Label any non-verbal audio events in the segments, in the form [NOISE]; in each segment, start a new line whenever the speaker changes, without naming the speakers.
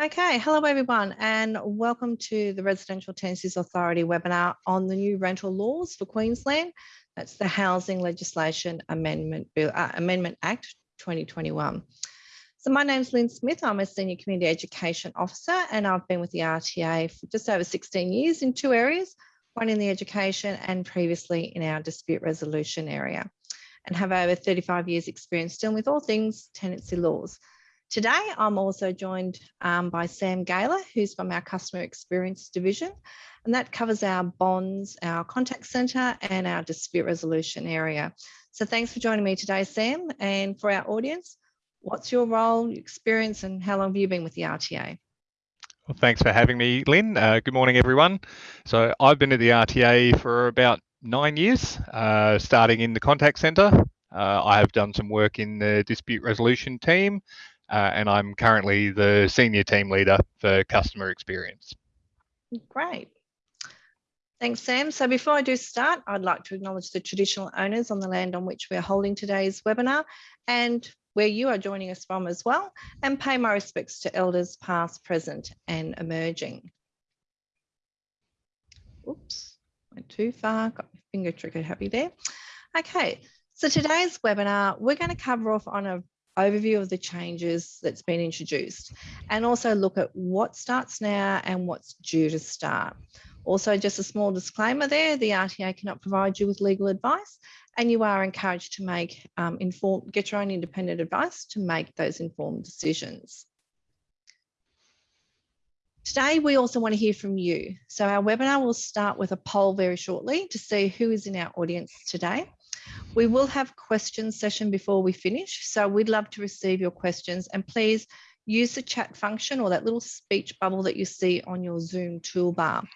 Okay, hello everyone and welcome to the Residential Tenancies Authority webinar on the new rental laws for Queensland. That's the Housing Legislation Amendment, Bill, uh, Amendment Act 2021. So my name's Lynn Smith, I'm a Senior Community Education Officer and I've been with the RTA for just over 16 years in two areas, one in the education and previously in our dispute resolution area and have over 35 years experience dealing with all things tenancy laws. Today, I'm also joined um, by Sam Gaylor, who's from our Customer Experience Division, and that covers our bonds, our contact centre and our dispute resolution area. So thanks for joining me today, Sam. And for our audience, what's your role, your experience, and how long have you been with the RTA?
Well, thanks for having me, Lynn. Uh, good morning, everyone. So I've been at the RTA for about nine years, uh, starting in the contact centre. Uh, I have done some work in the dispute resolution team uh, and I'm currently the senior team leader for customer experience.
Great. Thanks, Sam. So before I do start, I'd like to acknowledge the traditional owners on the land on which we're holding today's webinar and where you are joining us from as well, and pay my respects to elders past, present and emerging. Oops, went too far, got my finger trigger happy there. Okay, so today's webinar, we're going to cover off on a overview of the changes that's been introduced and also look at what starts now and what's due to start. Also, just a small disclaimer there, the RTA cannot provide you with legal advice and you are encouraged to make um, informed, get your own independent advice to make those informed decisions. Today, we also want to hear from you. So our webinar will start with a poll very shortly to see who is in our audience today. We will have questions session before we finish, so we'd love to receive your questions and please use the chat function or that little speech bubble that you see on your Zoom toolbar.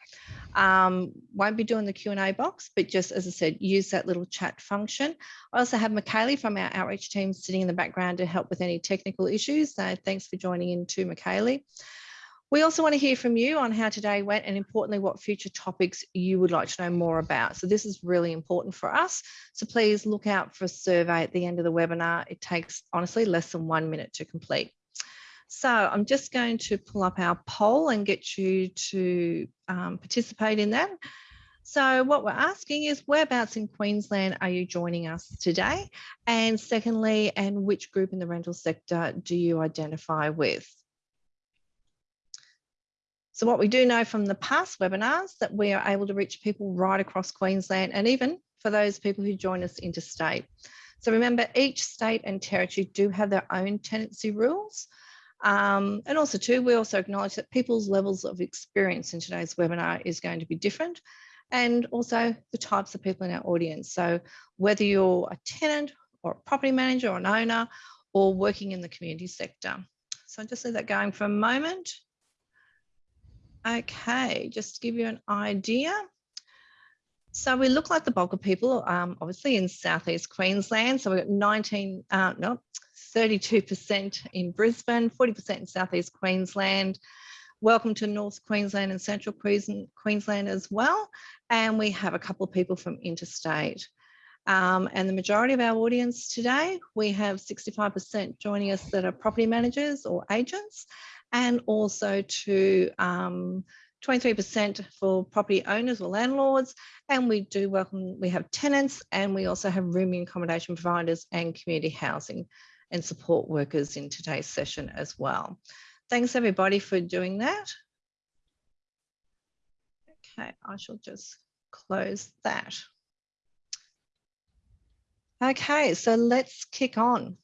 Um, won't be doing the Q&A box, but just as I said, use that little chat function. I also have Michaeli from our outreach team sitting in the background to help with any technical issues. So thanks for joining in too, Michaeli. We also want to hear from you on how today went and importantly, what future topics you would like to know more about. So this is really important for us. So please look out for a survey at the end of the webinar. It takes honestly less than one minute to complete. So I'm just going to pull up our poll and get you to um, participate in that. So what we're asking is whereabouts in Queensland are you joining us today? And secondly, and which group in the rental sector do you identify with? So what we do know from the past webinars that we are able to reach people right across Queensland and even for those people who join us interstate. So remember each state and territory do have their own tenancy rules. Um, and also too, we also acknowledge that people's levels of experience in today's webinar is going to be different and also the types of people in our audience. So whether you're a tenant or a property manager or an owner or working in the community sector. So I'll just leave that going for a moment. Okay, just to give you an idea. So we look like the bulk of people, um, obviously in Southeast Queensland. So we've got 19, uh, no, 32% in Brisbane, 40% in Southeast Queensland. Welcome to North Queensland and Central Queensland as well. And we have a couple of people from interstate. Um, and the majority of our audience today, we have 65% joining us that are property managers or agents and also to 23% um, for property owners or landlords. And we do welcome, we have tenants and we also have rooming accommodation providers and community housing and support workers in today's session as well. Thanks everybody for doing that. Okay, I shall just close that. Okay, so let's kick on.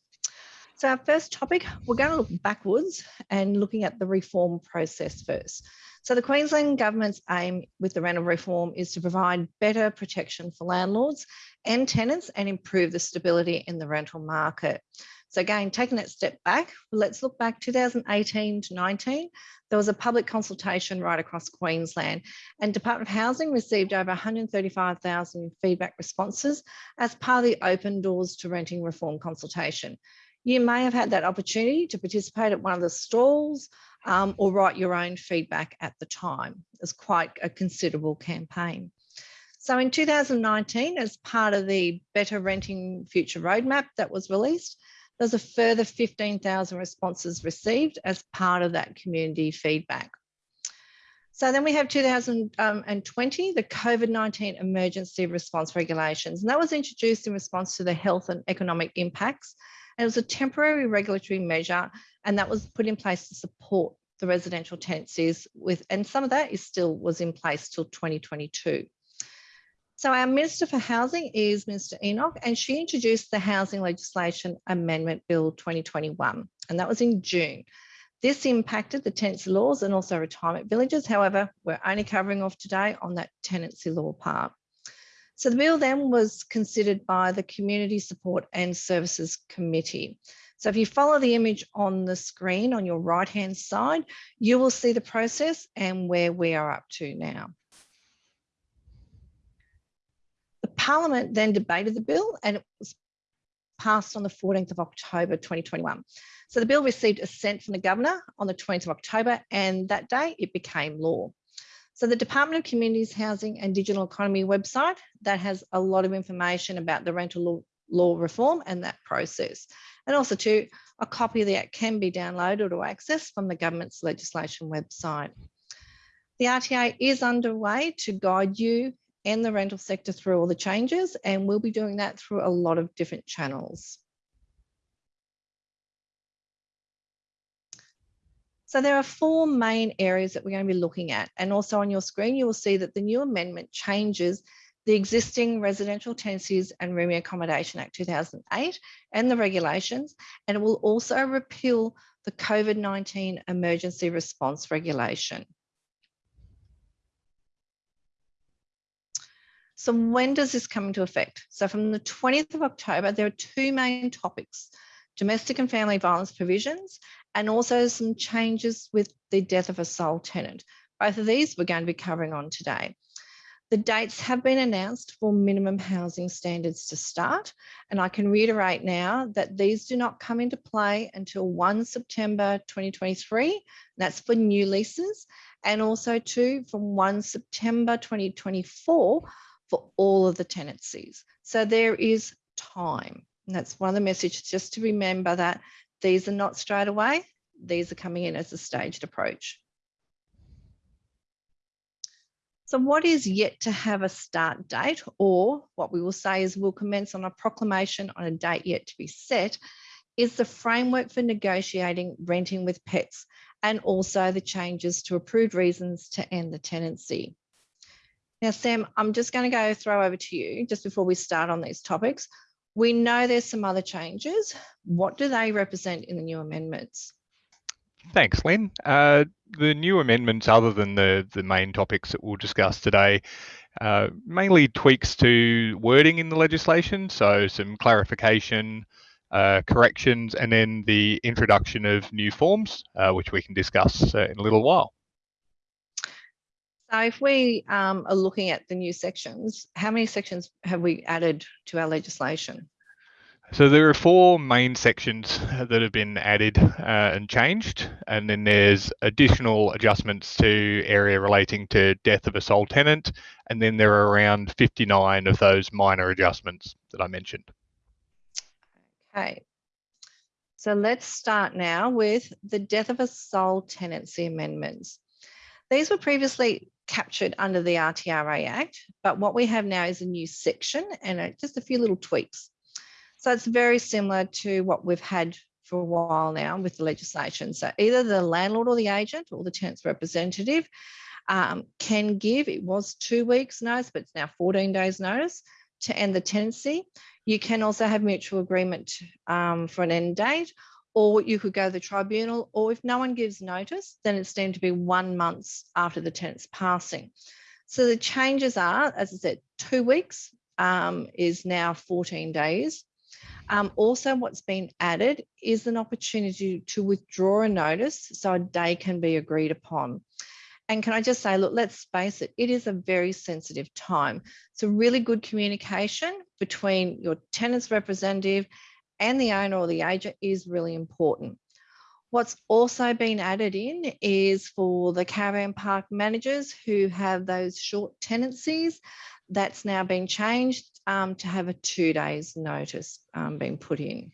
So our first topic, we're going to look backwards and looking at the reform process first. So the Queensland Government's aim with the rental reform is to provide better protection for landlords and tenants and improve the stability in the rental market. So again, taking that step back, let's look back 2018 to 19. There was a public consultation right across Queensland and Department of Housing received over 135,000 feedback responses as part of the Open Doors to Renting Reform consultation. You may have had that opportunity to participate at one of the stalls um, or write your own feedback at the time. It's quite a considerable campaign. So in 2019, as part of the Better Renting Future Roadmap that was released, There's a further 15,000 responses received as part of that community feedback. So then we have 2020, the COVID-19 emergency response regulations, and that was introduced in response to the health and economic impacts. It was a temporary regulatory measure, and that was put in place to support the residential tenancies with, and some of that is still was in place till 2022. So our Minister for Housing is Minister Enoch, and she introduced the Housing Legislation Amendment Bill 2021, and that was in June. This impacted the tenancy laws and also retirement villages. However, we're only covering off today on that tenancy law part. So the bill then was considered by the Community Support and Services Committee. So if you follow the image on the screen on your right hand side, you will see the process and where we are up to now. The Parliament then debated the bill and it was passed on the 14th of October 2021. So the bill received assent from the Governor on the 20th of October and that day it became law. So the Department of Communities, Housing and Digital Economy website that has a lot of information about the rental law, law reform and that process. And also too, a copy of the Act can be downloaded or accessed from the government's legislation website. The RTA is underway to guide you and the rental sector through all the changes, and we'll be doing that through a lot of different channels. So there are four main areas that we're going to be looking at. And also on your screen, you will see that the new amendment changes the existing Residential Tenancies and Rooming Accommodation Act 2008 and the regulations, and it will also repeal the COVID-19 emergency response regulation. So when does this come into effect? So from the 20th of October, there are two main topics, domestic and family violence provisions, and also some changes with the death of a sole tenant. Both of these we're going to be covering on today. The dates have been announced for minimum housing standards to start, and I can reiterate now that these do not come into play until 1 September 2023. That's for new leases, and also too from 1 September 2024 for all of the tenancies. So there is time. And that's one of the messages, just to remember that these are not straight away. These are coming in as a staged approach. So what is yet to have a start date or what we will say is we'll commence on a proclamation on a date yet to be set is the framework for negotiating renting with pets and also the changes to approved reasons to end the tenancy. Now, Sam, I'm just going to go throw over to you just before we start on these topics. We know there's some other changes. What do they represent in the new amendments?
Thanks, Lynn. Uh, the new amendments, other than the, the main topics that we'll discuss today, uh, mainly tweaks to wording in the legislation, so some clarification, uh, corrections, and then the introduction of new forms, uh, which we can discuss uh, in a little while.
So if we um, are looking at the new sections, how many sections have we added to our legislation?
So there are four main sections that have been added uh, and changed, and then there's additional adjustments to area relating to death of a sole tenant, and then there are around 59 of those minor adjustments that I mentioned.
Okay, so let's start now with the death of a sole tenancy amendments. These were previously captured under the RTRA Act, but what we have now is a new section and just a few little tweaks. So it's very similar to what we've had for a while now with the legislation. So either the landlord or the agent or the tenant's representative um, can give, it was two weeks notice, but it's now 14 days notice to end the tenancy. You can also have mutual agreement um, for an end date, or you could go to the tribunal, or if no one gives notice, then it's deemed to be one month after the tenant's passing. So the changes are, as I said, two weeks um, is now 14 days. Um, also, what's been added is an opportunity to withdraw a notice so a day can be agreed upon. And can I just say, look, let's face it, it is a very sensitive time. So really good communication between your tenant's representative and the owner or the agent is really important. What's also been added in is for the caravan park managers who have those short tenancies, that's now been changed um, to have a two days notice um, being put in.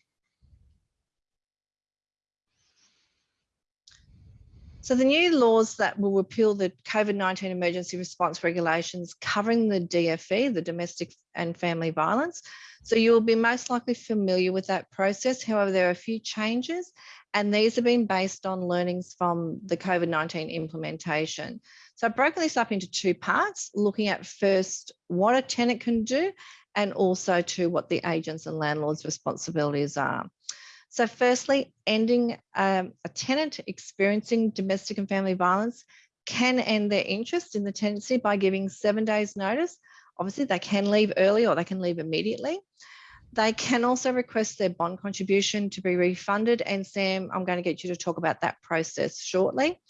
So the new laws that will repeal the COVID-19 emergency response regulations covering the DFV, the domestic and family violence. So you'll be most likely familiar with that process. However, there are a few changes and these have been based on learnings from the COVID-19 implementation. So I've broken this up into two parts, looking at first what a tenant can do and also to what the agents and landlords responsibilities are. So firstly, ending um, a tenant experiencing domestic and family violence can end their interest in the tenancy by giving seven days notice. Obviously they can leave early or they can leave immediately. They can also request their bond contribution to be refunded. And Sam, I'm going to get you to talk about that process shortly.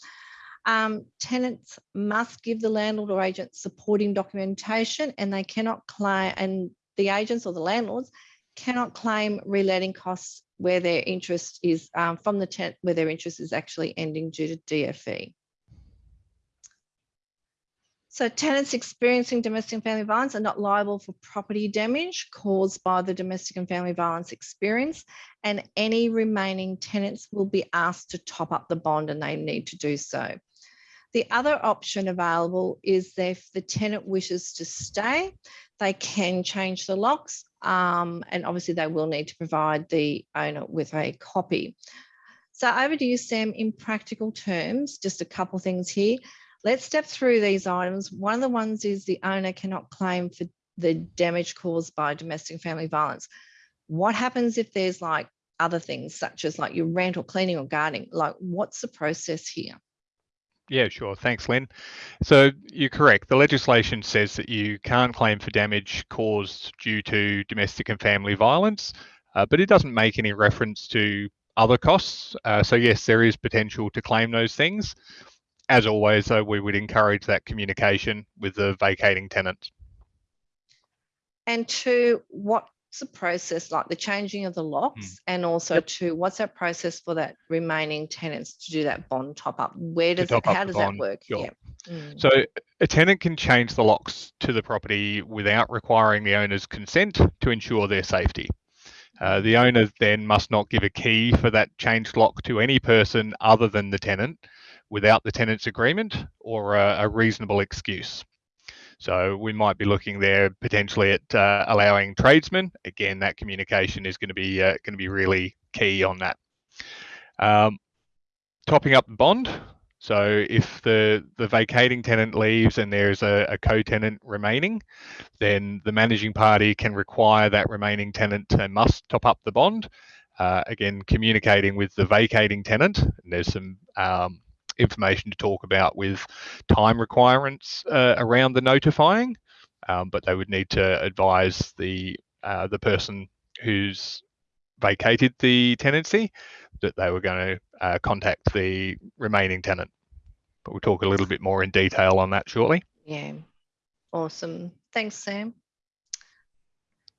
Um, tenants must give the landlord or agent supporting documentation and they cannot claim, and the agents or the landlords cannot claim reletting costs where their interest is um, from the tenant where their interest is actually ending due to DFV. So tenants experiencing domestic and family violence are not liable for property damage caused by the domestic and family violence experience and any remaining tenants will be asked to top up the bond and they need to do so. The other option available is if the tenant wishes to stay, they can change the locks um, and obviously they will need to provide the owner with a copy. So over to you, Sam, in practical terms, just a couple things here. Let's step through these items. One of the ones is the owner cannot claim for the damage caused by domestic family violence. What happens if there's like other things such as like your rent or cleaning or gardening? Like what's the process here?
Yeah, sure. Thanks, Lynn. So you're correct. The legislation says that you can't claim for damage caused due to domestic and family violence, uh, but it doesn't make any reference to other costs. Uh, so yes, there is potential to claim those things. As always, though, we would encourage that communication with the vacating tenant.
And to what the process like the changing of the locks mm. and also yep. to what's that process for that remaining tenants to do that bond top up where does it how does that work
sure. yeah mm. so a tenant can change the locks to the property without requiring the owner's consent to ensure their safety uh, the owner then must not give a key for that changed lock to any person other than the tenant without the tenant's agreement or a, a reasonable excuse so we might be looking there potentially at uh, allowing tradesmen. Again, that communication is going to be uh, going to be really key on that. Um, topping up the bond. So if the, the vacating tenant leaves and there's a, a co-tenant remaining, then the managing party can require that remaining tenant to must top up the bond. Uh, again, communicating with the vacating tenant. And there's some um, information to talk about with time requirements uh, around the notifying, um, but they would need to advise the uh, the person who's vacated the tenancy that they were going to uh, contact the remaining tenant. But we'll talk a little bit more in detail on that shortly.
Yeah, awesome. Thanks, Sam.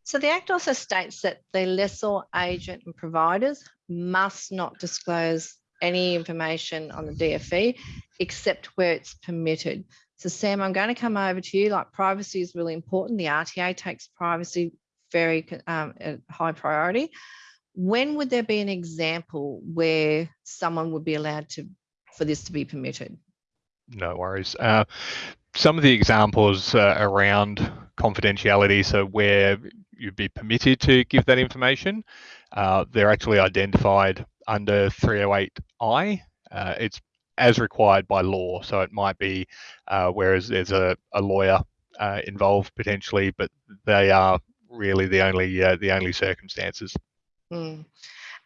So the Act also states that the lessor, agent and providers must not disclose any information on the DFV except where it's permitted. So Sam, I'm going to come over to you. Like privacy is really important. The RTA takes privacy very um, high priority. When would there be an example where someone would be allowed to for this to be permitted?
No worries. Uh, some of the examples uh, around confidentiality, so where you'd be permitted to give that information, uh, they're actually identified under 308I. Uh, it's as required by law, so it might be uh, whereas there's a, a lawyer uh, involved potentially, but they are really the only uh, the only circumstances.
Mm.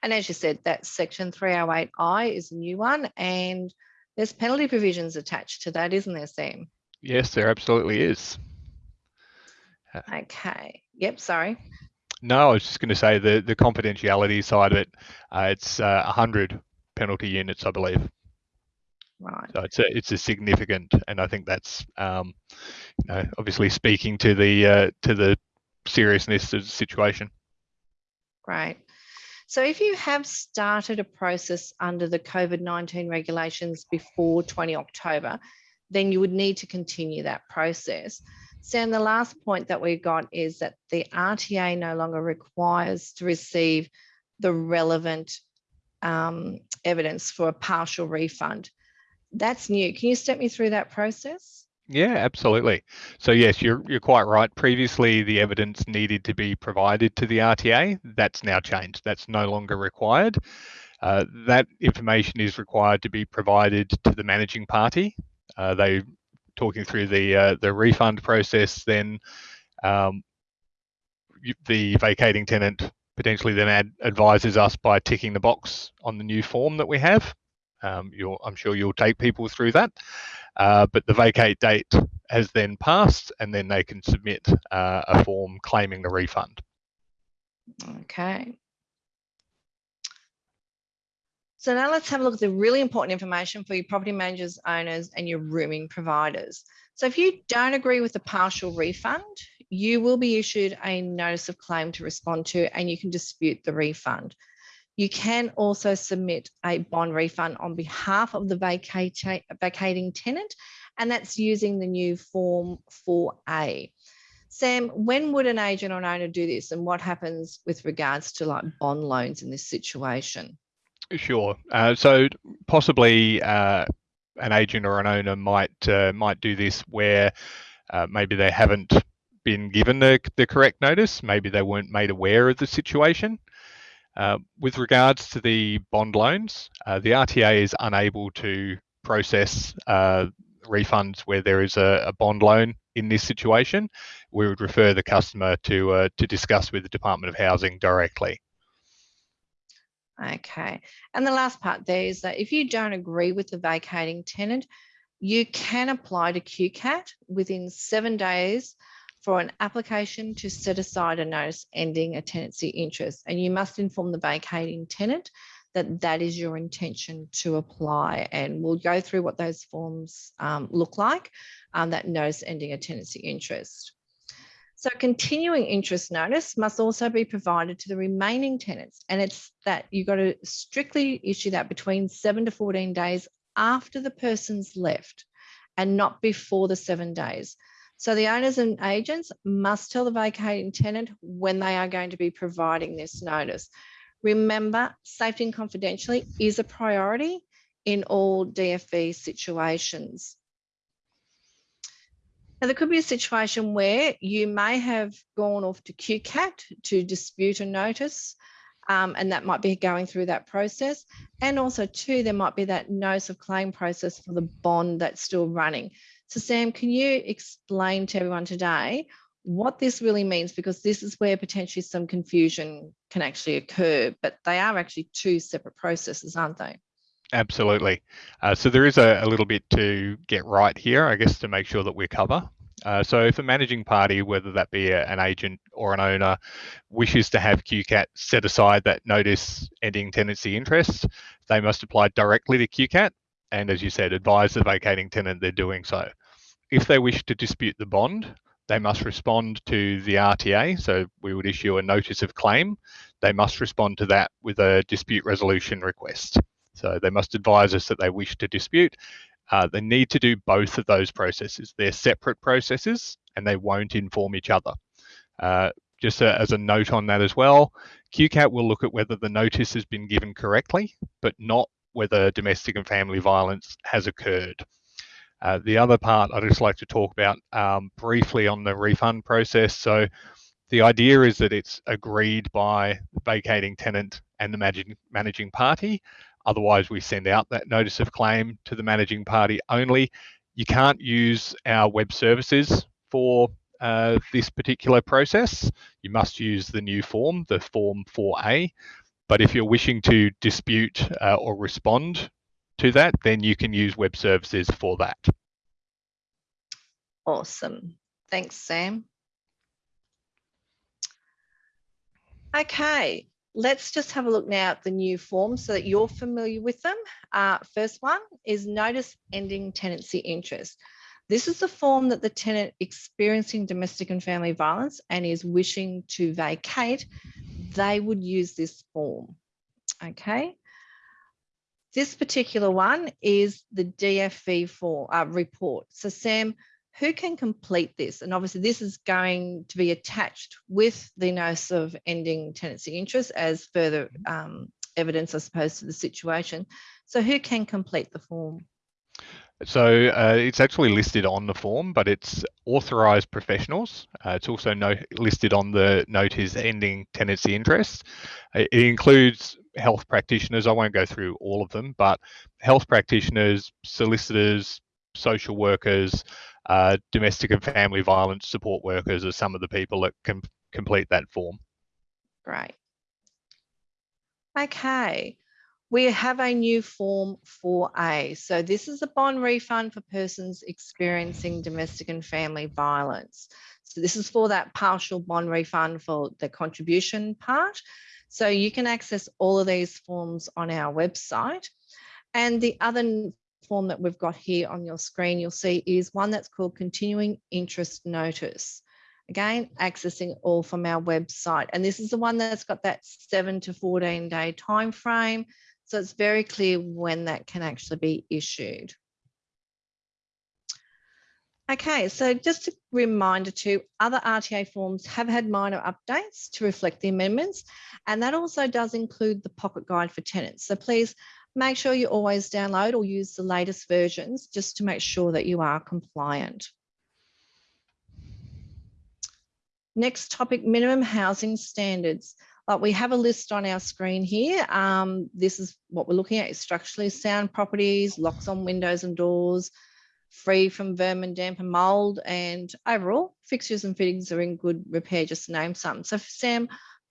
And as you said, that section 308I is a new one, and there's penalty provisions attached to that, isn't there, Sam?
Yes, there absolutely is.
Okay. Yep. Sorry.
No, I was just going to say the the confidentiality side of it. Uh, it's uh, 100 penalty units, I believe.
Right.
So it's a it's a significant, and I think that's um, you know obviously speaking to the uh, to the seriousness of the situation.
Great. So if you have started a process under the COVID-19 regulations before 20 October, then you would need to continue that process. Sam, the last point that we've got is that the RTA no longer requires to receive the relevant um, evidence for a partial refund. that's new. Can you step me through that process?
Yeah, absolutely. So yes, you're you're quite right. Previously, the evidence needed to be provided to the RTA. That's now changed. That's no longer required. Uh, that information is required to be provided to the managing party. Uh, they talking through the uh, the refund process. Then um, the vacating tenant potentially then ad advises us by ticking the box on the new form that we have. Um, I'm sure you'll take people through that. Uh, but the vacate date has then passed and then they can submit uh, a form claiming the refund.
Okay. So now let's have a look at the really important information for your property managers, owners and your rooming providers. So if you don't agree with the partial refund, you will be issued a notice of claim to respond to and you can dispute the refund. You can also submit a bond refund on behalf of the vacating tenant, and that's using the new Form 4A. Sam, when would an agent or an owner do this, and what happens with regards to like bond loans in this situation?
Sure. Uh, so possibly uh, an agent or an owner might uh, might do this where uh, maybe they haven't been given the, the correct notice, maybe they weren't made aware of the situation. Uh, with regards to the bond loans, uh, the RTA is unable to process refunds where there is a, a, bond loan in this situation. We would refer the customer to to discuss with the Department of Housing directly.
Okay, and the last part there is that if you don't agree with the vacating tenant, you can apply to QCAT within seven days for an application to set aside a notice ending a tenancy interest. And you must inform the vacating tenant that that is your intention to apply. And we'll go through what those forms um, look like, um, that notice ending a tenancy interest. So continuing interest notice must also be provided to the remaining tenants. And it's that you've got to strictly issue that between seven to 14 days after the person's left and not before the seven days. So the owners and agents must tell the vacating tenant when they are going to be providing this notice. Remember, safety and confidentiality is a priority in all DFV situations. Now, there could be a situation where you may have gone off to QCAT to dispute a notice, um, and that might be going through that process. And also, too, there might be that notice of claim process for the bond that's still running. So Sam, can you explain to everyone today what this really means? Because this is where potentially some confusion can actually occur, but they are actually two separate processes, aren't they?
Absolutely. Uh, so there is a, a, little bit to get right here, I guess, to make sure that we cover. Uh, so if a managing party, whether that be a, an agent or an owner, wishes to have QCAT set aside that notice ending tenancy interest, they must apply directly to QCAT and as you said, advise the vacating tenant they're doing so. If they wish to dispute the bond, they must respond to the RTA. So we would issue a notice of claim. They must respond to that with a dispute resolution request. So they must advise us that they wish to dispute. Uh, they need to do both of those processes. They're separate processes and they won't inform each other. Uh, just a, as a note on that as well, QCAT will look at whether the notice has been given correctly, but not whether domestic and family violence has occurred. Uh, the other part I'd just like to talk about um, briefly on the refund process. So the idea is that it's agreed by the vacating tenant and the managing, managing party. Otherwise, we send out that notice of claim to the managing party only. You can't use our web services for uh, this particular process. You must use the new form, the Form 4A, but if you're wishing to dispute uh, or respond to that, then you can use web services for that.
Awesome. Thanks, Sam. Okay, let's just have a look now at the new forms so that you're familiar with them. Uh, first one is notice ending tenancy interest. This is the form that the tenant experiencing domestic and family violence and is wishing to vacate they would use this form. Okay. This particular one is the DFV for uh, report. So Sam, who can complete this? And obviously this is going to be attached with the notice of ending tenancy interest as further um, evidence, I suppose, to the situation. So who can complete the form?
So uh, it's actually listed on the form, but it's authorised professionals. Uh, it's also no, listed on the notice ending tenancy interest. It includes health practitioners. I won't go through all of them, but health practitioners, solicitors, social workers, uh, domestic and family violence support workers are some of the people that can complete that form.
Great. Okay, we have a new form 4A. So this is a bond refund for persons experiencing domestic and family violence. So this is for that partial bond refund for the contribution part. So you can access all of these forms on our website. And the other form that we've got here on your screen, you'll see is one that's called continuing interest notice. Again, accessing all from our website. And this is the one that's got that seven to 14 day time frame. So it's very clear when that can actually be issued. Okay, so just a reminder too, other RTA forms have had minor updates to reflect the amendments, and that also does include the pocket guide for tenants. So please make sure you always download or use the latest versions just to make sure that you are compliant. Next topic, minimum housing standards. Like we have a list on our screen here. Um, this is what we're looking at, is structurally sound properties, locks on windows and doors, free from vermin, damp and mold, and overall fixtures and fittings are in good repair, just to name some. So Sam,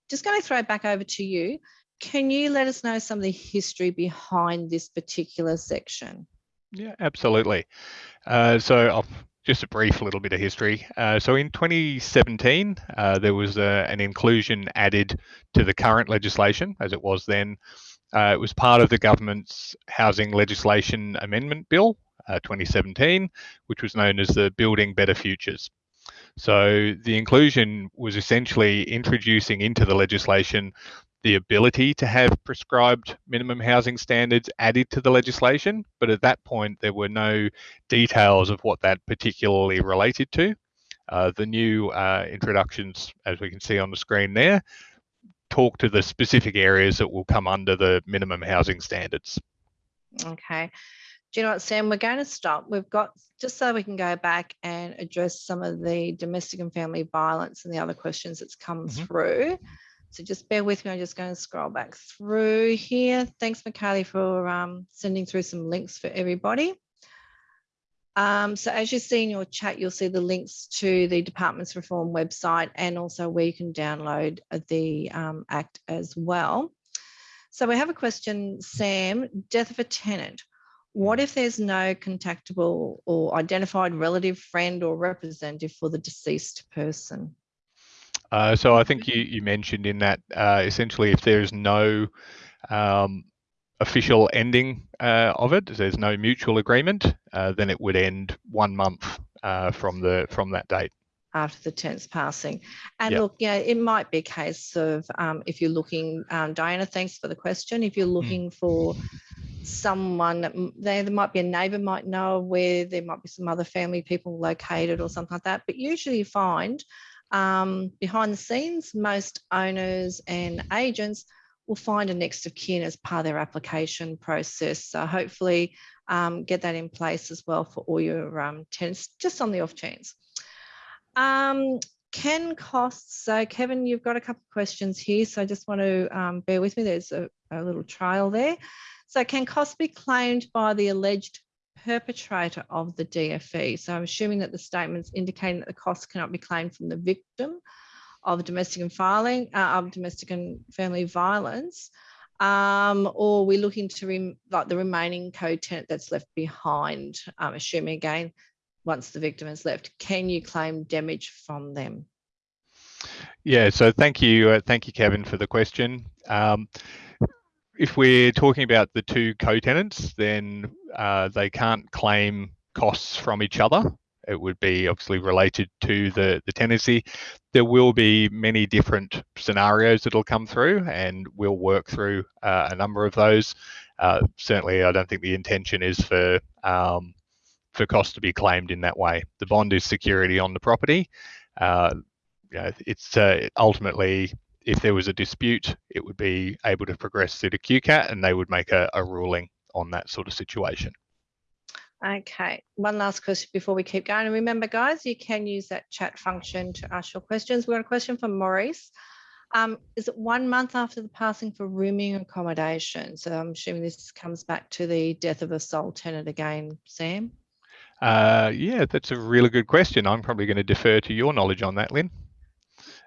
just going to throw it back over to you. Can you let us know some of the history behind this particular section?
Yeah, absolutely. Uh, so I'll just a brief little bit of history. Uh, so in 2017, uh, there was a, an inclusion added to the current legislation as it was then. Uh, it was part of the government's Housing Legislation Amendment Bill, uh, 2017, which was known as the Building Better Futures. So the inclusion was essentially introducing into the legislation the ability to have prescribed minimum housing standards added to the legislation, but at that point there were no details of what that particularly related to. Uh, the new uh, introductions, as we can see on the screen there, talk to the specific areas that will come under the minimum housing standards.
Okay do you know what, Sam? We're going to stop. We've got just so we can go back and address some of the domestic and family violence and the other questions that's come mm -hmm. through. So just bear with me. I'm just going to scroll back through here. Thanks, Mikhaili, for um, sending through some links for everybody. Um, so as you see in your chat, you'll see the links to the Departments Reform website and also where you can download the um, Act as well. So we have a question, Sam, death of a tenant. What if there's no contactable or identified relative, friend or representative for the deceased person?
Uh, so I think you, you mentioned in that uh, essentially if there's no um, official ending uh, of it, there's no mutual agreement, uh, then it would end one month uh, from the from that date
after the tenant's passing. And yep. look, yeah, it might be a case of um, if you're looking, um, Diana, thanks for the question. If you're hmm. looking mm. for someone there, there might be a neighbor might know where there might be some other family people located or something like that. But usually you find um, behind the scenes, most owners and agents will find a next of kin as part of their application process. So hopefully um, get that in place as well for all your um, tenants, just on the off chance. Um, can costs, so Kevin, you've got a couple of questions here, so I just want to um, bear with me. There's a, a little trial there. So can costs be claimed by the alleged perpetrator of the DFV? So I'm assuming that the statements indicating that the costs cannot be claimed from the victim of domestic and filing uh, of domestic and family violence, um, or we're looking to like the remaining co-tenant that's left behind. Um, assuming again, once the victim has left, can you claim damage from them?
Yeah, so thank you, uh, thank you, Kevin, for the question. Um, if we're talking about the two co-tenants, then uh, they can't claim costs from each other. It would be obviously related to the, the tenancy. There will be many different scenarios that'll come through and we'll work through uh, a number of those. Uh, certainly, I don't think the intention is for um, for costs to be claimed in that way. The bond is security on the property. Uh, you know, it's uh, ultimately if there was a dispute, it would be able to progress through to QCAT and they would make a, a ruling on that sort of situation.
Okay, one last question before we keep going. And remember, guys, you can use that chat function to ask your questions. We've got a question from Maurice. Um, is it one month after the passing for rooming accommodation? So I'm assuming this comes back to the death of a sole tenant again, Sam?
Uh, yeah, that's a really good question. I'm probably going to defer to your knowledge on that, Lynn.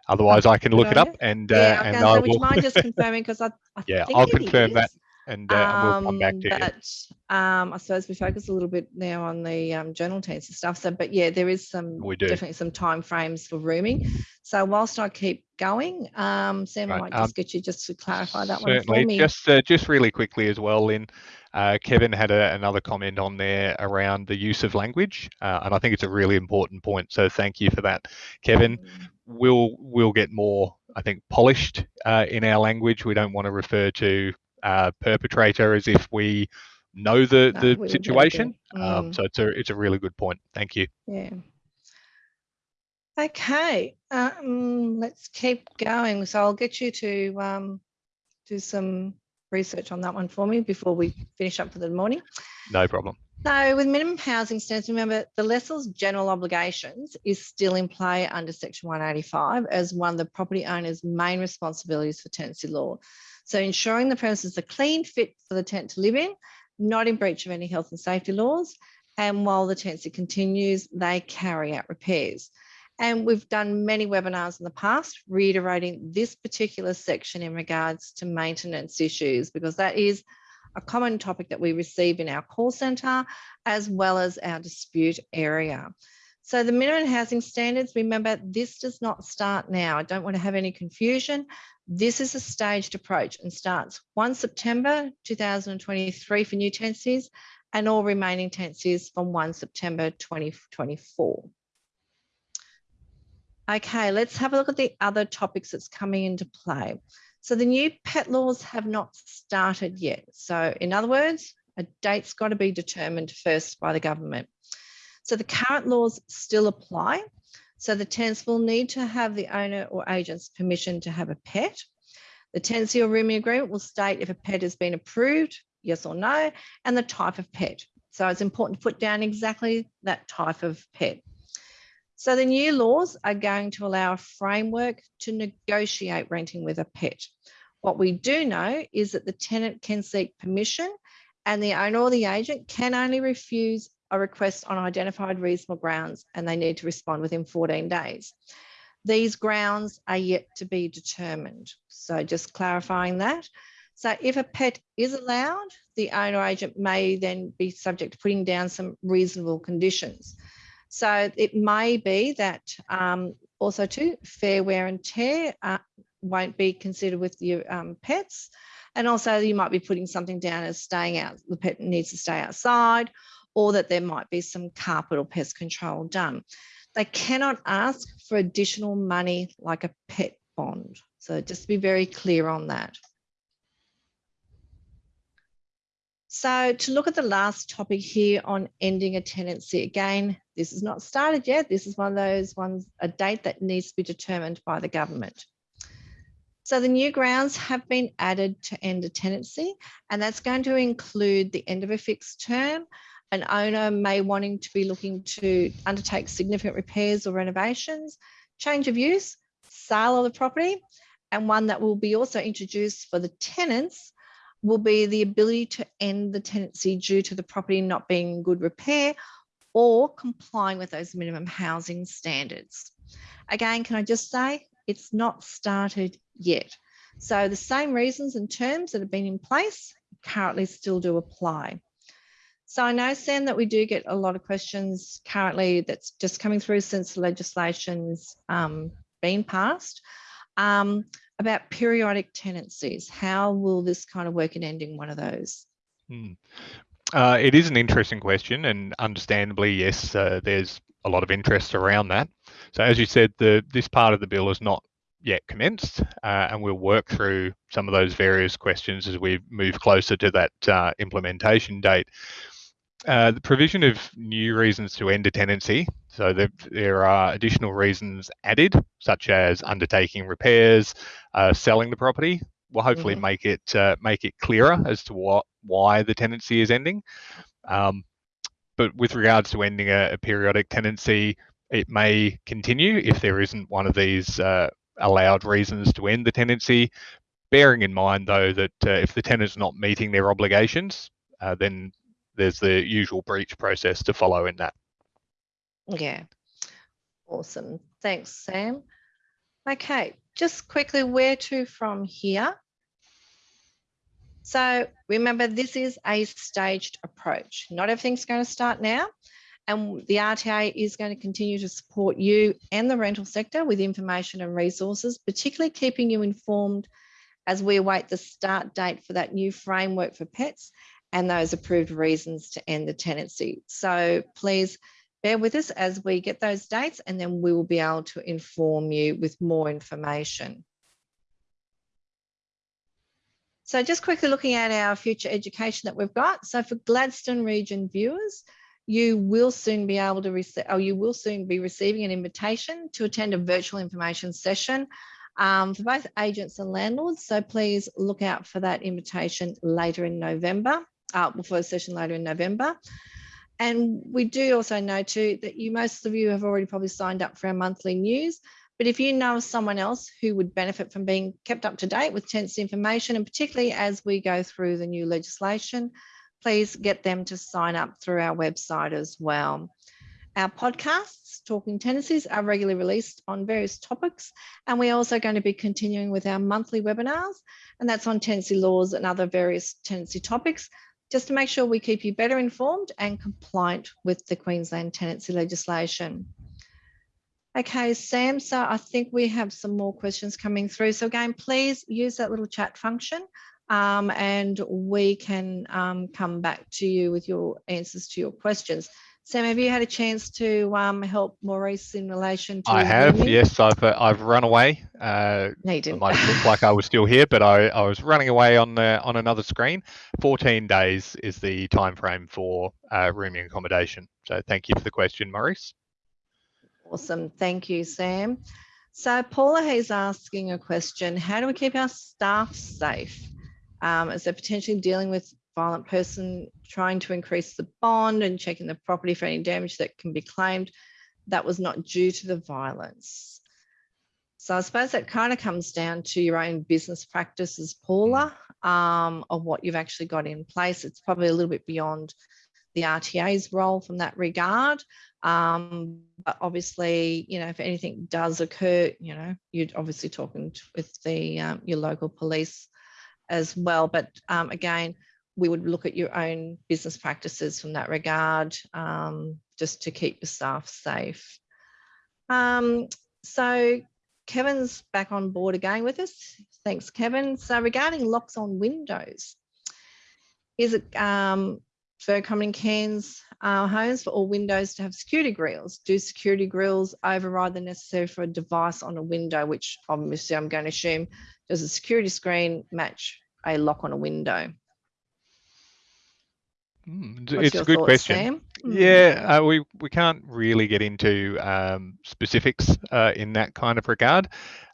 Otherwise, I can look it up and uh,
yeah,
and
I
I
would you mind just [LAUGHS] confirming because I, I
yeah, I'll confirm that and, uh, and we'll come back
Um,
to you.
But um, I suppose we focus a little bit now on the um, journal tenants and stuff. So, but yeah, there is some
We do.
definitely some time frames for rooming. So whilst I keep going, um, Sam, I might
um,
just get you just to clarify that one for me.
just uh, just really quickly as well, Lynn. Uh, Kevin had a, another comment on there around the use of language, uh, and I think it's a really important point. So thank you for that, Kevin. We'll we'll get more, I think, polished uh, in our language. We don't want to refer to uh, perpetrator as if we know the
No,
the
we would never do.
situation. Um,
Mm.
so it's a it's a really good point. Thank you.
Yeah. Okay, um, let's keep going. So I'll get you to um, do some research on that one for me before we finish up for the morning.
No problem.
So with minimum housing standards, remember the lessor's general obligations is still in play under section 185 as one of the property owner's main responsibilities for tenancy law. So ensuring the premises are clean, fit for the tenant to live in, not in breach of any health and safety laws. And while the tenancy continues, they carry out repairs. And we've done many webinars in the past reiterating this particular section in regards to maintenance issues, because that is a common topic that we receive in our call centre as well as our dispute area. So the minimum housing standards, remember, this does not start now. I don't want to have any confusion. This is a staged approach and starts 1 September 2023 for new tenancies and all remaining tenancies from 1 September 2024. Okay, let's have a look at the other topics that's coming into play. So the new pet laws have not started yet. So in other words, a date's got to be determined first by the government. So the current laws still apply. So the tenants will need to have the owner or agent's permission to have a pet. The tenancy or rooming agreement will state if a pet has been approved, yes or no, and the type of pet. So it's important to put down exactly that type of pet. So the new laws are going to allow a framework to negotiate renting with a pet. What we do know is that the tenant can seek permission and the owner or the agent can only refuse a request on identified reasonable grounds and they need to respond within 14 days. These grounds are yet to be determined. So just clarifying that. So if a pet is allowed, the owner agent may then be subject to putting down some reasonable conditions. So it may be that um, also too fair wear and tear uh, won't be considered with your um, pets. And also you might be putting something down as staying out, the pet needs to stay outside or that there might be some carpet or pest control done. They cannot ask for additional money like a pet bond. So just be very clear on that. So to look at the last topic here on ending a tenancy, again, this is not started yet. This is one of those ones, a date that needs to be determined by the government. So the new grounds have been added to end a tenancy, and that's going to include the end of a fixed term, an owner may wanting to be looking to undertake significant repairs or renovations, change of use, sale of the property, and one that will be also introduced for the tenants will be the ability to end the tenancy due to the property not being in good repair or complying with those minimum housing standards. Again, can I just say, it's not started yet. So the same reasons and terms that have been in place currently still do apply. So I know, Sam, that we do get a lot of questions currently that's just coming through since the legislation's um, been passed um, about periodic tenancies. How will this kind of work in ending one of those?
Hmm. Uh, it is an interesting question, and understandably, yes, uh, there's a lot of interest around that. So, as you said, the this part of the bill is not yet commenced, uh, and we'll work through some of those various questions as we move closer to that uh, implementation date. Uh, the provision of new reasons to end a tenancy. So there, there are additional reasons added, such as undertaking repairs, uh, selling the property. Will hopefully
Mhm.
make it uh, make it clearer as to what why the tenancy is ending. Um, but with regards to ending a, a, periodic tenancy, it may continue if there isn't one of these uh, allowed reasons to end the tenancy. Bearing in mind, though, that uh, if the tenant's not meeting their obligations, uh, then there's the usual breach process to follow in that.
Yeah, awesome. Thanks, Sam. Okay, just quickly, where to from here? So remember, this is a staged approach. Not everything's going to start now. And the RTA is going to continue to support you and the rental sector with information and resources, particularly keeping you informed as we await the start date for that new framework for pets and those approved reasons to end the tenancy. So please bear with us as we get those dates and then we will be able to inform you with more information. So just quickly looking at our future education that we've got. So for Gladstone region viewers, you will soon be able to receive, or you will soon be receiving an invitation to attend a virtual information session um, for both agents and landlords. So please look out for that invitation later in November, uh, before a session later in November. And we do also know too that you, most of you have already probably signed up for our monthly news. But if you know someone else who would benefit from being kept up to date with tenancy information, and particularly as we go through the new legislation, please get them to sign up through our website as well. Our podcasts, Talking Tenancies, are regularly released on various topics, and we're also going to be continuing with our monthly webinars, and that's on tenancy laws and other various tenancy topics just to make sure we keep you better informed and compliant with the Queensland tenancy legislation. Okay, Sam, so I think we have some more questions coming through. So again, please use that little chat function um, and we can um, come back to you with your answers to your questions. Sam, have you had a chance to um, help Maurice in relation to?
I have, yes. I've uh, I've run away. Uh,
no, you didn't.
It might look like I was still here, but I, I was running away on the on another screen. 14 days is the time frame for uh, rooming accommodation. So thank you for the question, Maurice.
Awesome, thank you, Sam. So Paula is asking a question: How do we keep our staff safe? Um, as they're potentially dealing with violent person trying to increase the bond and checking the property for any damage that can be claimed that was not due to the violence. So I suppose that kind of comes down to your own business practices, Paula, um, of what you've actually got in place. It's probably a little bit beyond the RTA's role from that regard. Um, but obviously, you know, if anything does occur, you know, you'd obviously talking with the um, your local police as well. But um, again, we would look at your own business practices from that regard, um, just to keep your staff safe. Um, so Kevin's back on board again with us. Thanks, Kevin. So regarding locks on windows, is it um, very common in Cairns uh, homes for all windows to have security grills? Do security grills override the necessary for a device on a window, which obviously I'm going to assume does a security screen match a lock on a window?
Mm, it's a good thoughts, question. Mm. Yeah, uh, we we can't really get into um, specifics uh, in that kind of regard,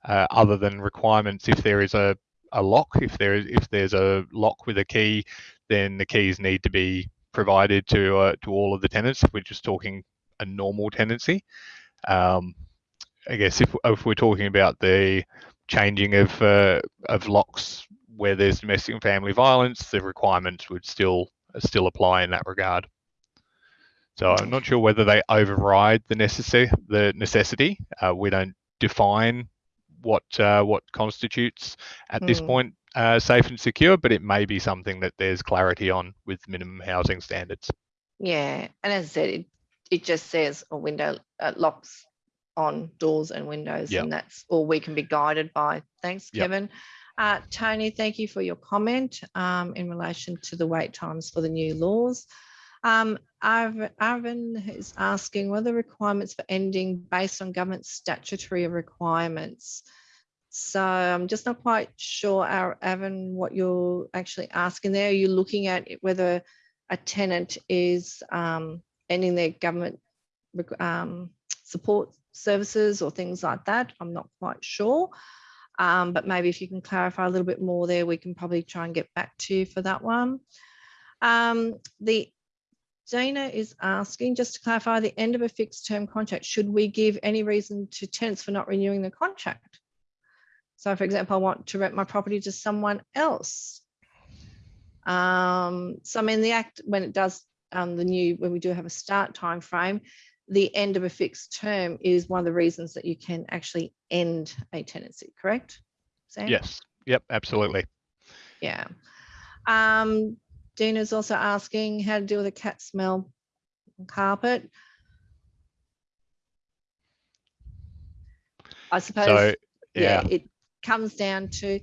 uh, other than requirements. If there is a, a lock, if there is if there's a lock with a key, then the keys need to be provided to uh, to all of the tenants. If we're just talking a normal tenancy, um, I guess if if we're talking about the changing of uh, of locks where there's domestic and family violence, the requirements would still still apply in that regard. So I'm not sure whether they override the necessary the necessity. Uh, we don't define what uh, what constitutes at mm. this hmm. point uh, safe and secure, but it may be something that there's clarity on with minimum housing standards.
Yeah, and as I said, it, it just says a window uh, locks on doors and windows, yep. and that's all we can be guided by. Thanks, Kevin. Uh, Tony, thank you for your comment um, in relation to the wait times for the new laws. Um, Arvin is asking, what are the requirements for ending based on government statutory requirements? So I'm just not quite sure, Arvin, what you're actually asking there. Are you looking at whether a tenant is um, ending their government um, support services or things like that? I'm not quite sure. Um, but maybe if you can clarify a little bit more there, we can probably try and get back to you for that one. Um, the Dana is asking, just to clarify, the end of a fixed term contract, should we give any reason to tenants for not renewing the contract? So for example, I want to rent my property to someone else. Um, so I mean, the act, when it does um, the new, when we do have a start time frame, the end of a fixed term is one of the reasons that you can actually end a tenancy, correct? Sam?
Yes. Yep. Absolutely.
Yeah. Um, Dina's also asking how to deal with a cat smell on carpet. I suppose,
So
yeah,
yeah.
it comes down to,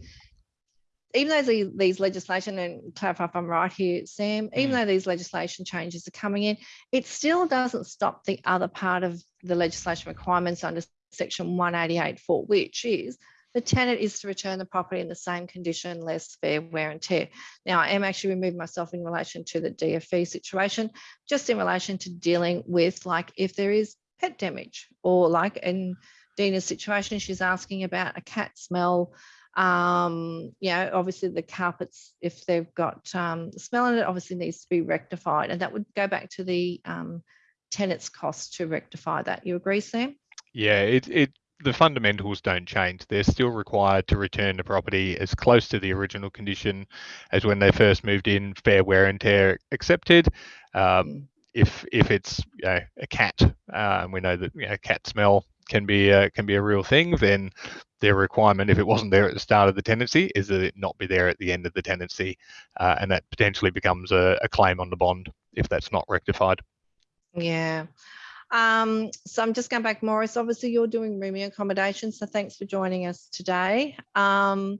even though the- these legislation, and clarify if I'm right here, Sam, even
Mm.
though these legislation changes are coming in, it still doesn't stop the other part of the legislation requirements under section 188 for which is the tenant is to return the property in the same condition, less fair wear and tear. Now, I am actually removing myself in relation to the DFV situation, just in relation to dealing with like if there is pet damage or like in Dina's situation, she's asking about a cat smell. Um, you know, obviously the carpets, if they've got um, smell in it, obviously needs to be rectified. And that would go back to the um, tenant's cost to rectify that. You agree, Sam?
Yeah, it, it the fundamentals don't change. They're still required to return the property as close to the original condition as when they first moved in, fair wear and tear accepted. Um,
Mm.
if if it's you know, a cat, uh, and we know that you know, cat smell can be uh, can be a real thing, then their requirement, if it wasn't there at the start of the tenancy, is that it not be there at the end of the tenancy, uh, and that potentially becomes a, a claim on the bond if that's not rectified.
Yeah. Um, so I'm just going back, Morris. Obviously, you're doing rooming accommodation, so thanks for joining us today. Um,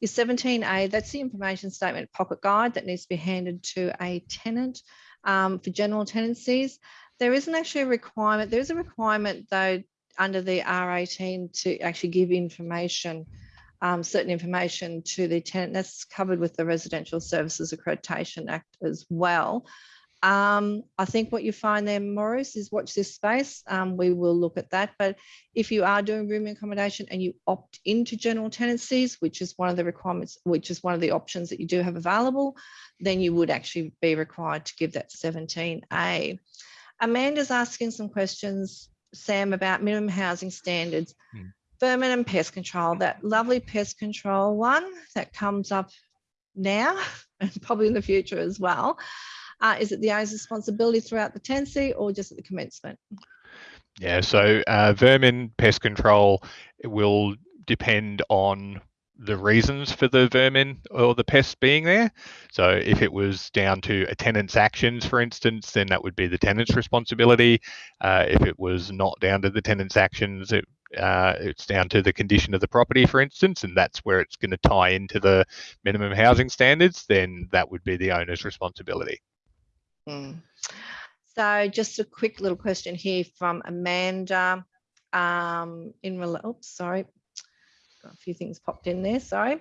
your 17A, that's the information statement pocket guide that needs to be handed to a tenant um, for general tenancies. There isn't actually a requirement. There is a requirement, though, under the R18 to actually give information, um, certain information to the tenant. That's covered with the Residential Services Accreditation Act as well. Um, I think what you find there, Maurice, is watch this space. Um, we will look at that. But if you are doing room accommodation and you opt into general tenancies, which is one of the requirements, which is one of the options that you do have available, then you would actually be required to give that 17A. Amanda's asking some questions, Sam, about minimum housing standards.
Hmm.
Vermin and pest control, that lovely pest control one that comes up now [LAUGHS] and probably in the future as well. Uh, is it the owner's responsibility throughout the tenancy or just at the commencement?
Yeah, so uh, vermin pest control will depend on the reasons for the vermin or the pests being there. So if it was down to a tenant's actions, for instance, then that would be the tenant's responsibility. Uh, if it was not down to the tenant's actions, it, uh, it's down to the condition of the property, for instance, and that's where it's going to tie into the minimum housing standards, then that would be the owner's responsibility.
Mm. So just a quick little question here from Amanda. Um, in oops, sorry, a few things popped in there. Sorry.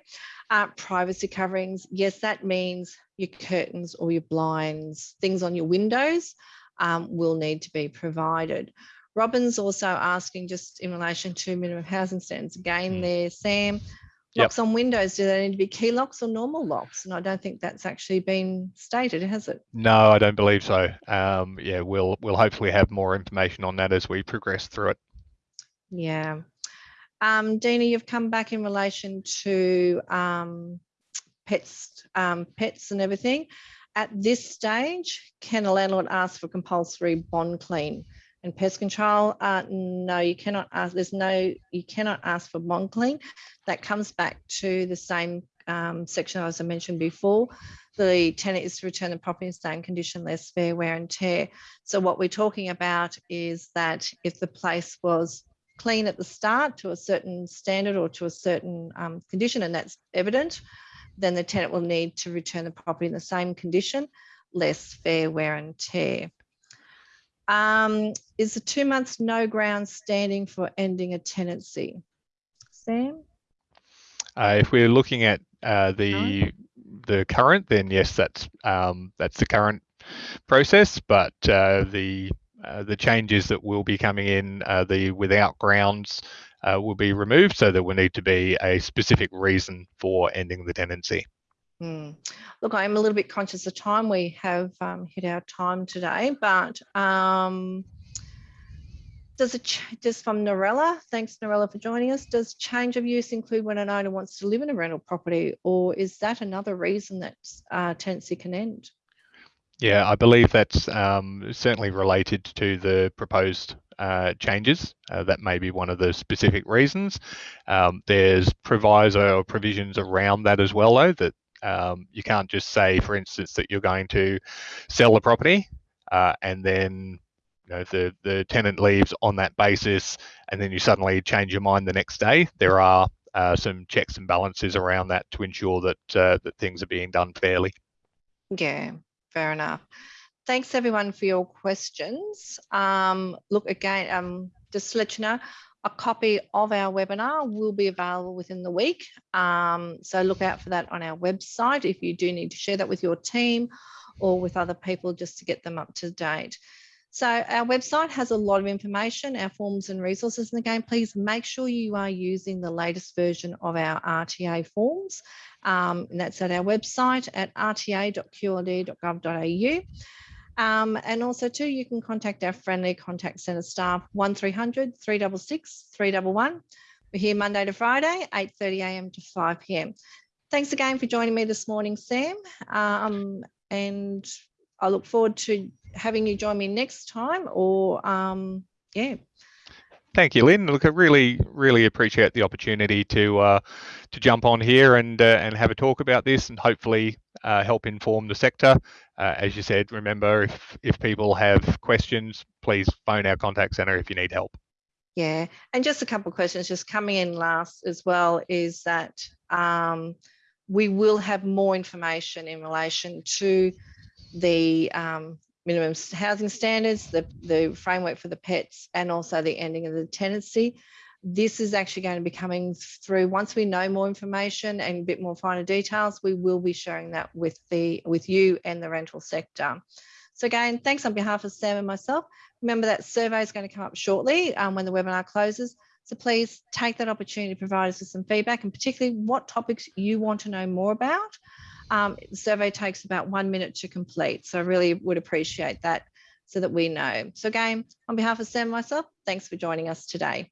Uh, privacy coverings. Yes, that means your curtains or your blinds, things on your windows, um, will need to be provided. Robin's also asking just in relation to minimum housing standards again
Mm.
there, Sam.
Yep.
Locks on windows, do they need to be key locks or normal locks? And I don't think that's actually been stated, has it?
No, I don't believe so. Um, yeah, we'll we'll hopefully have more information on that as we progress through it.
Yeah. Um, Dina, you've come back in relation to um, pets, um, pets and everything. At this stage, can a landlord ask for compulsory bond clean and pest control? Uh, no, you cannot ask. There's no, you cannot ask for bond clean. That comes back to the same um, section as I mentioned before. The tenant is to return the property in same condition, less fair wear and tear. So what we're talking about is that if the place was clean at the start to a certain standard or to a certain um, condition, and that's evident, then the tenant will need to return the property in the same condition, less fair wear and tear. Um, is the two months no ground standing for ending a tenancy? Sam?
Uh, if we're looking at uh, the the current, then yes, that's um, that's the current process. But uh, the uh, the changes that will be coming in, uh, the without grounds, uh, will be removed. So there will need to be a specific reason for ending the tenancy.
Hmm. Look, I'm a little bit conscious of time. We have um, hit our time today, but um, does it just from Norella? Thanks, Norella, for joining us. Does change of use include when an owner wants to live in a rental property, or is that another reason that uh, tenancy can end?
Yeah, I believe that's um, certainly related to the proposed uh, changes. Uh, that may be one of the specific reasons. Um, there's proviso or provisions around that as well, though, that um, you can't just say, for instance, that you're going to sell the property uh, and then you know, the, the tenant leaves on that basis and then you suddenly change your mind the next day. There are uh, some checks and balances around that to ensure that uh, that things are being done fairly.
Yeah, fair enough. Thanks everyone for your questions. Um, look again, um, just to let you know, a copy of our webinar will be available within the week. Um, so look out for that on our website if you do need to share that with your team or with other people just to get them up to date. So our website has a lot of information, our forms and resources. And again, please make sure you are using the latest version of our RTA forms. Um, and that's at our website at rta.qld.gov.au. Um, and also too, you can contact our friendly contact centre staff 1300 366 311. We're here Monday to Friday, 8.30am to 5pm. Thanks again for joining me this morning, Sam. Um, and I look forward to having you join me next time or um, yeah.
Thank you, Lynn. Look, I really, really appreciate the opportunity to uh, to jump on here and uh, and have a talk about this, and hopefully uh, help inform the sector. Uh, as you said, remember if if people have questions, please phone our contact centre if you need help.
Yeah, and just a couple of questions just coming in last as well is that um, we will have more information in relation to the um, minimum housing standards, the, the framework for the pets, and also the ending of the tenancy. This is actually going to be coming through once we know more information and a bit more finer details. We will be sharing that with the with you and the rental sector. So again, thanks on behalf of Sam and myself. Remember that survey is going to come up shortly um, when the webinar closes. So please take that opportunity to provide us with some feedback and particularly what topics you want to know more about. Um, the survey takes about one minute to complete. So I really would appreciate that so that we know. So again, on behalf of Sam myself, thanks for joining us today.